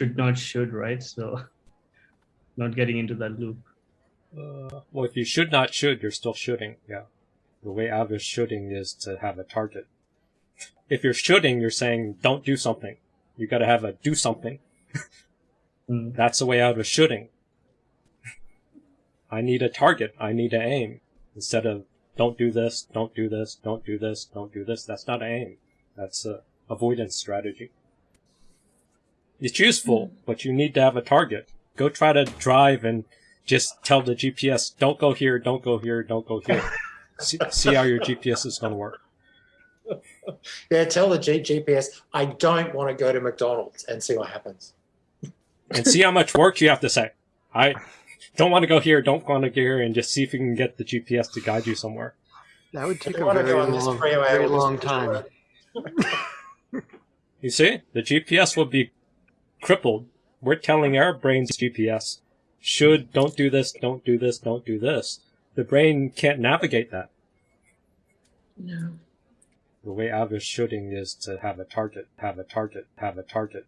should not should, right? So not getting into that loop. Uh, well, if you should not should, you're still shooting. Yeah. The way out of shooting is to have a target. If you're shooting, you're saying don't do something. You got to have a do something. Mm. That's the way out of shooting. I need a target. I need to aim instead of don't do this, don't do this, don't do this, don't do this. That's not aim. That's a avoidance strategy. It's useful, mm. but you need to have a target. Go try to drive and just tell the GPS, don't go here, don't go here, don't go here. see, see how your GPS is going to work. Yeah, tell the G- GPS, I don't want to go to McDonald's and see what happens. And see how much work you have to say. I don't want to go here, don't want to go here, and just see if you can get the GPS to guide you somewhere. That would take a very go on this long, freeway very long time. You see, the GPS will be crippled. We're telling our brain's GPS, should, don't do this, don't do this, don't do this. The brain can't navigate that. No. The way out of shooting is to have a target, have a target, have a target.